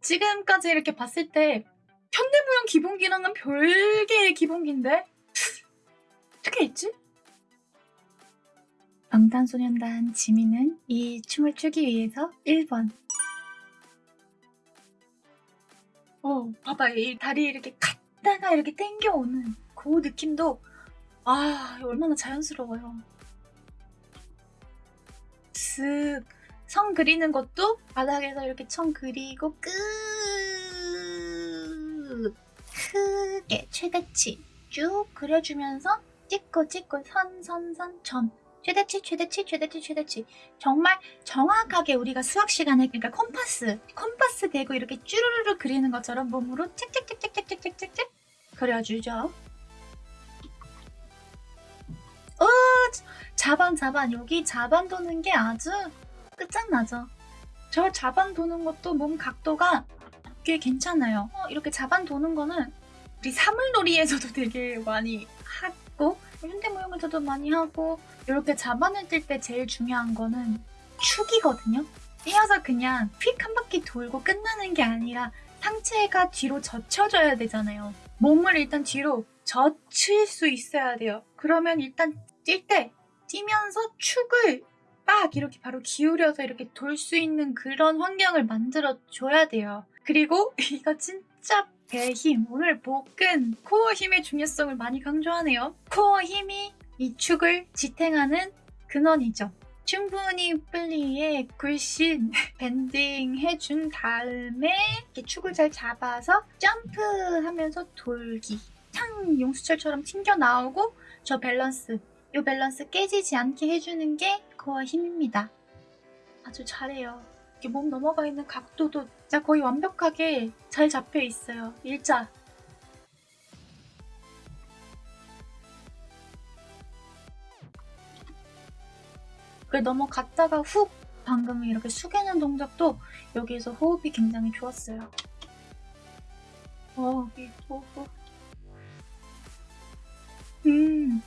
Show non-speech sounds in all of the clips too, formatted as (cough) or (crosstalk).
지금까지 이렇게 봤을 때 현대무용 기본기랑은 별개의 기본기인데 어떻게 했지? 방탄소년단 지민은 이 춤을 추기 위해서 1번. 어 봐봐. 이 다리 이렇게 갔다가 이렇게 땡겨오는 그 느낌도 아 얼마나 자연스러워요. 쓱 성 그리는 것도 바닥에서 이렇게 청 그리고 끝. 크게 최대치 쭉 그려주면서 찍고 찍고 선 선 선 점. 최대치 최대치 최대치 최대치. 정말 정확하게 우리가 수학 시간에 그러니까 컴퍼스 컴퍼스 대고 이렇게 쭈루루루 그리는 것처럼 몸으로 책책책책책책책책 그려주죠. 어 자반 자반. 여기 자반 도는 게 아주 끝장나죠. 저 자반 도는 것도 몸 각도가 꽤 괜찮아요. 어, 이렇게 자반 도는 거는 우리 사물놀이에서도 (laughs) 되게 많이 하고 현대무용에서도 많이 하고 이렇게 자반을 뛸때 제일 중요한 거는 축이거든요. 뛰어서 그냥 휙 한 바퀴 돌고 끝나는 게 아니라 상체가 뒤로 젖혀져야 되잖아요. 몸을 일단 뒤로 젖힐 수 있어야 돼요. 그러면 일단 뛸 때 뛰면서 축을 빡 이렇게 바로 기울여서 이렇게 돌 수 있는 그런 환경을 만들어 줘야 돼요 그리고 (laughs) 이거 진짜 배 힘, 오늘 복근, 코어 힘의 중요성을 많이 강조하네요. 코어 힘이 이 축을 지탱하는 근원이죠. 충분히 플리에 굴신 (laughs) 밴딩 해준 다음에 이렇게 축을 잘 잡아서 점프하면서 돌기. 탕 용수철처럼 튕겨 나오고 저 밸런스, 이 밸런스 깨지지 않게 해주는 게 코어 힘입니다. 아주 잘해요. 이렇게 몸 넘어가 있는 각도도 진짜 거의 완벽하게 잘 잡혀 있어요. 일자. 그 넘어갔다가 훅 방금 이렇게 숙이는 동작도 여기에서 호흡이 굉장히 좋았어요. 어, 여기 호흡. 음.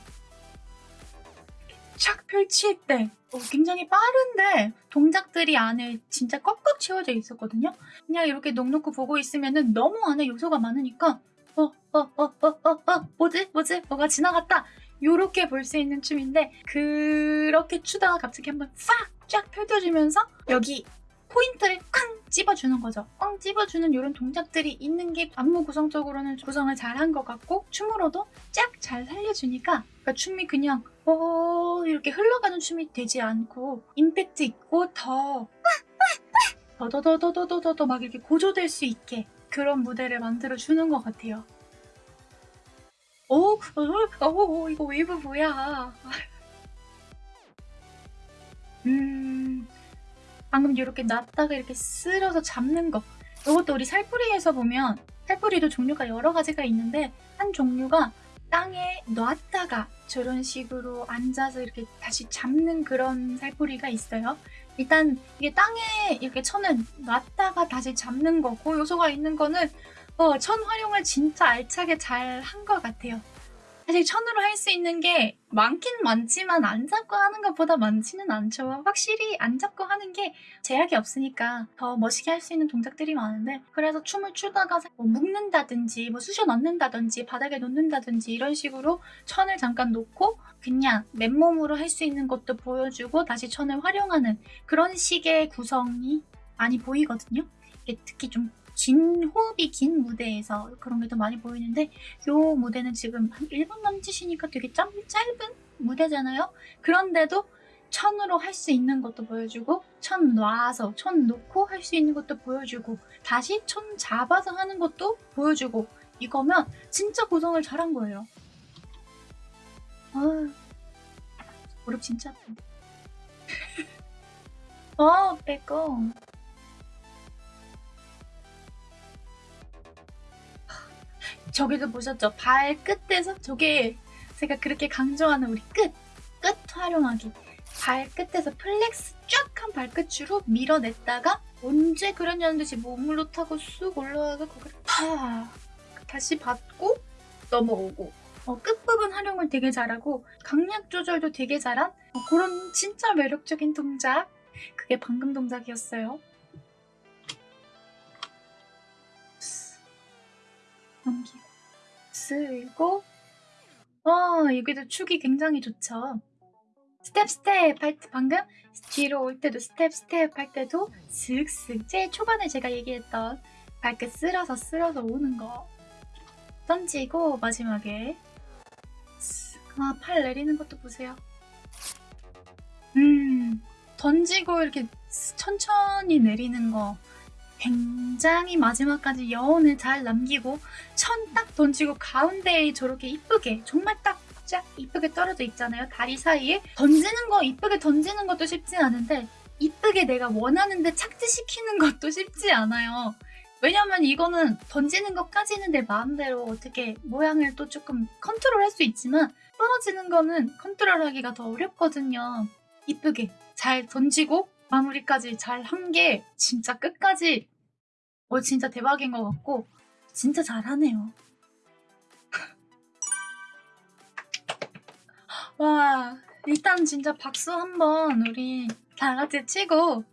착 펼칠 때 어, 굉장히 빠른데 동작들이 안에 진짜 꽉꽉 채워져 있었거든요. 그냥 이렇게 넉넉히 보고 있으면은 너무 안에 요소가 많으니까 어 어 어 어 어 어 뭐지 뭐지 뭐가 지나갔다 요렇게 볼 수 있는 춤인데 그렇게 추다가 갑자기 한번 싹 쫙 펼쳐주면서 여기 포인트를 쾅 찝어주는 거죠. 꽝 찝어주는 이런 동작들이 있는 게 안무 구성적으로는 구성을 잘 한 것 같고 춤으로도 쫙 잘 살려주니까 그러니까 춤이 그냥 어 이렇게 흘러가는 춤이 되지 않고 임팩트 있고 더 더더더더더더더 막 이렇게 고조될 수 있게 그런 무대를 만들어 주는 것 같아요. 오, 어, 어, 어, 이거 웨이브 뭐야? (laughs) 음, 방금 이렇게 놨다가 이렇게 쓸어서 잡는 거. 이것도 우리 살풀이에서 보면 살풀이도 종류가 여러 가지가 있는데 한 종류가 땅에 놨다가 저런 식으로 앉아서 이렇게 다시 잡는 그런 살풀이가 있어요. 일단 이게 땅에 이렇게 천은 놨다가 다시 잡는 거고 요소가 있는 거는 어, 천 활용을 진짜 알차게 잘 한 것 같아요. 사실 천으로 할 수 있는 게 많긴 많지만 안 잡고 하는 것보다 많지는 않죠. 확실히 안 잡고 하는 게 제약이 없으니까 더 멋있게 할 수 있는 동작들이 많은데 그래서 춤을 추다가 뭐 묶는다든지 뭐 쑤셔 넣는다든지 바닥에 놓는다든지 이런 식으로 천을 잠깐 놓고 그냥 맨몸으로 할 수 있는 것도 보여주고 다시 천을 활용하는 그런 식의 구성이 많이 보이거든요. 특히 좀 긴 호흡이 긴 무대에서 그런 게 더 많이 보이는데 이 무대는 지금 한 1분 남짓이니까 되게 짧, 짧은 무대잖아요. 그런데도 천으로 할 수 있는 것도 보여주고 천 놔서 천 놓고 할 수 있는 것도 보여주고 다시 천 잡아서 하는 것도 보여주고 이거면 진짜 구성을 잘한 거예요. 아, 무릎 진짜 아픈데. (laughs) 어, 빼고. 저기도 보셨죠? 발끝에서 저게 제가 그렇게 강조하는 우리 끝! 끝 활용하기. 발끝에서 flex 쫙 한 발끝으로 밀어냈다가 언제 그랬냐는 듯이 몸으로 타고 쑥 올라와서 거기를 파 다시 받고 넘어오고 어, 끝부분 활용을 되게 잘하고 강약 조절도 되게 잘한 어, 그런 진짜 매력적인 동작 그게 방금 동작이었어요 넘기고 (laughs) 쓸고 어 여기도 축이 굉장히 좋죠. 스텝 스텝 할 때 방금 뒤로 올 때도 스텝 스텝 할 때도 슥슥 제일 초반에 제가 얘기했던 발끝 쓸어서 쓸어서 오는 거 던지고 마지막에 아 팔 내리는 것도 보세요. 음 던지고 이렇게 천천히 내리는 거 굉장히 마지막까지 여운을 잘 남기고 천 딱 던지고 가운데에 저렇게 이쁘게 정말 딱 쫙 이쁘게 떨어져 있잖아요 다리 사이에. 던지는 거 이쁘게 던지는 것도 쉽지 않은데 이쁘게 내가 원하는데 착지시키는 것도 쉽지 않아요. 왜냐면 이거는 던지는 것까지는 내 마음대로 어떻게 모양을 또 조금 컨트롤 할 수 있지만 떨어지는 거는 컨트롤 하기가 더 어렵거든요. 이쁘게 잘 던지고 마무리까지 잘 한 게 진짜 끝까지 어 진짜 대박인 것 같고 진짜 잘하네요. (laughs) 와 일단 진짜 박수 한번 우리 다 같이 치고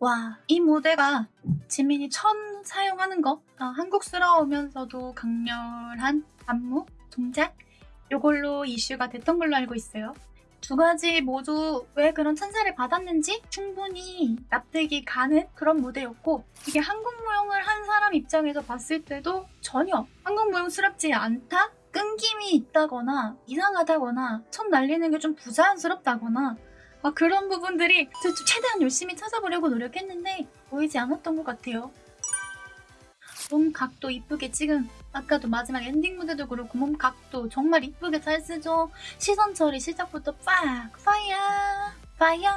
와 이 무대가 지민이 천 사용하는 거 아, 한국스러우면서도 강렬한 안무 동작 요걸로 이슈가 됐던 걸로 알고 있어요. 두 가지 모두 왜 그런 찬사를 받았는지 충분히 납득이 가는 그런 무대였고 이게 한국 무용을 한 사람 입장에서 봤을 때도 전혀 한국 무용스럽지 않다? 끈김이 있다거나 이상하다거나 첫 날리는 게 좀 부자연스럽다거나 막 그런 부분들이 최대한 열심히 찾아보려고 노력했는데 보이지 않았던 것 같아요. 몸 각도 이쁘게 찍은 아까도 마지막 엔딩 무대도 그렇고 몸 각도 정말 이쁘게 잘 쓰죠. 시선 처리 시작부터 빡 파이어 파이어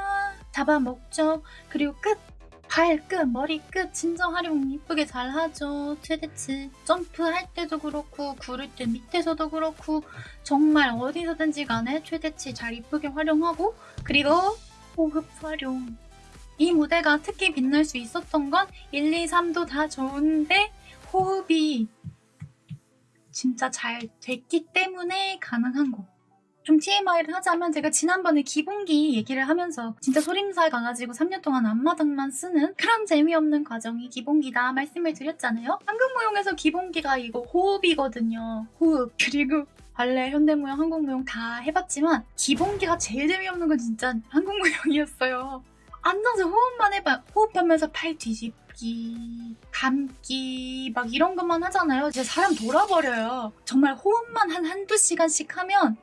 잡아먹죠. 그리고 끝 발끝, 머리 끝 진정 활용 이쁘게 잘 하죠. 최대치 점프할 때도 그렇고 구를 때 밑에서도 그렇고 정말 어디서든지 간에 최대치 잘 이쁘게 활용하고 그리고 호흡 활용 이 무대가 특히 빛날 수 있었던 건 1, 2, 3도 다 좋은데 호흡이 진짜 잘 됐기 때문에 가능한 거. 좀 TMI를 하자면 제가 지난번에 기본기 얘기를 하면서 진짜 소림살 가가지고 3년 동안 앞마당만 쓰는 그런 재미없는 과정이 기본기다 말씀을 드렸잖아요. 한국무용에서 기본기가 이거 호흡이거든요. 호흡. 그리고 발레, 현대무용, 한국무용 다 해봤지만 기본기가 제일 재미없는 건 진짜 한국무용이었어요. 앉아서 호흡만 해봐. 호흡하면서 팔 뒤집 기, 감기 막 이런 것만 하잖아요. 진짜 사람 돌아버려요. 정말 호흡만 한 한두 시간씩 하면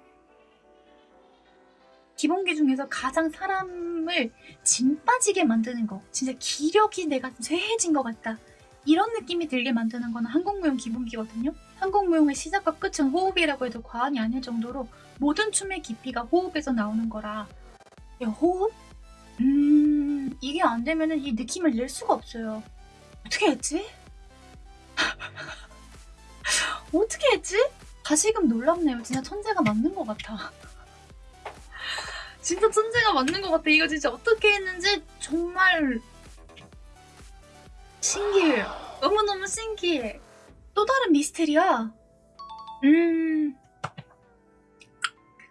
기본기 중에서 가장 사람을 진 빠지게 만드는 거 진짜 기력이 내가 쇠해진 것 같다 이런 느낌이 들게 만드는 거는 한국무용 기본기거든요 한국무용의 시작과 끝은 호흡이라고 해도 과언이 아닐 정도로 모든 춤의 깊이가 호흡에서 나오는 거라 야 호흡? 음... 이게 안 되면 이 느낌을 낼 수가 없어요 어떻게 했지? (laughs) 어떻게 했지? 다시금 놀랍네요 진짜 천재가 맞는 것 같아 (laughs) 진짜 천재가 맞는 것 같아. 이거 진짜 어떻게 했는지 정말 신기해요. 너무너무 신기해. 또 다른 미스테리야. 음...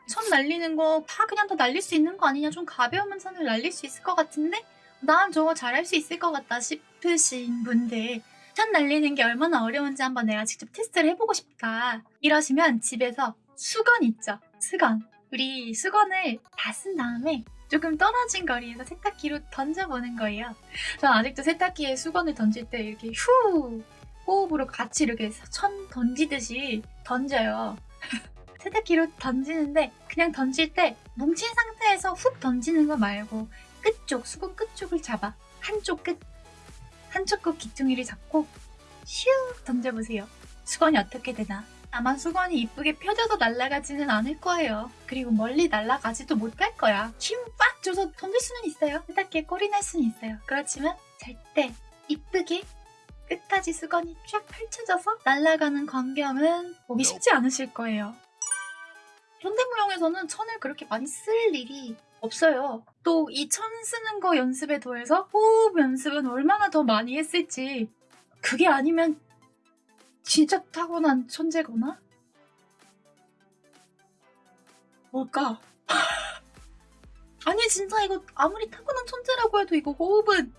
천 날리는 거 다 그냥 다 날릴 수 있는 거 아니냐? 좀 가벼우면 천을 날릴 수 있을 것 같은데? 난 저거 잘할 수 있을 것 같다 싶으신 분들 천 날리는 게 얼마나 어려운지 한번 내가 직접 테스트를 해보고 싶다. 이러시면 집에서 수건 있죠? 수건. 우리 수건을 다 쓴 다음에 조금 떨어진 거리에서 세탁기로 던져보는 거예요. 전 아직도 세탁기에 수건을 던질 때 이렇게 후 호흡으로 같이 이렇게 천 던지듯이 던져요. (laughs) 세탁기로 던지는데 그냥 던질 때 뭉친 상태에서 훅 던지는 거 말고 끝쪽, 수건 끝쪽을 잡아 한쪽 끝, 한쪽 끝 귀퉁이를 잡고 슉 던져보세요. 수건이 어떻게 되나? 아마 수건이 이쁘게 펴져서 날아가지는 않을 거예요. 그리고 멀리 날아가지도 못할 거야. 힘 빡 줘서 던질 수는 있어요. 세탁기에 꼴이 날 수는 있어요. 그렇지만 절대 이쁘게 끝까지 수건이 쫙 펼쳐져서 날아가는 광경은 보기 쉽지 않으실 거예요. 현대무용에서는 천을 그렇게 많이 쓸 일이 없어요. 또 이 천 쓰는 거 연습에 더해서 호흡 연습은 얼마나 더 많이 했을지 그게 아니면 진짜 타고난 천재거나? 뭘까? (laughs) 아니 진짜 이거 아무리 타고난 천재라고 해도 이거 호흡은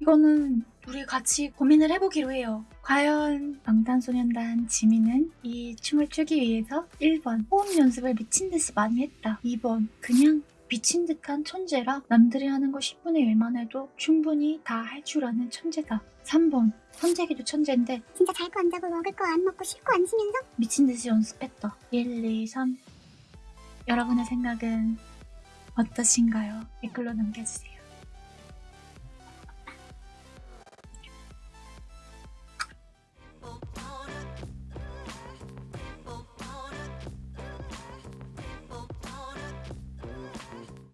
이거는 우리 같이 고민을 해보기로 해요. 과연 방탄소년단 지민은 이 춤을 추기 위해서 1번 호흡 연습을 미친 듯이 많이 했다. 2번 그냥 미친 듯한 천재라 남들이 하는 거 10분의 1만 해도 충분히 다 할 줄 아는 천재다. 3번 선재기도 천재인데 진짜 잘 거 안 자고 먹을 거 안 먹고 쉴 거 안 쉬면서 미친 듯이 연습했다. 1, 2, 3 여러분의 생각은 어떠신가요? 댓글로 남겨주세요.